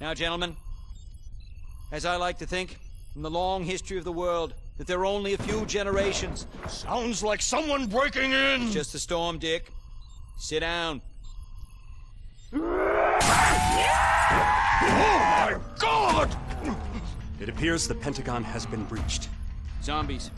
Now, gentlemen, as I like to think, in the long history of the world, that there are only a few generations. Sounds like someone breaking in! It's just a storm, Dick. Sit down. Oh my god! It appears the Pentagon has been breached. Zombies.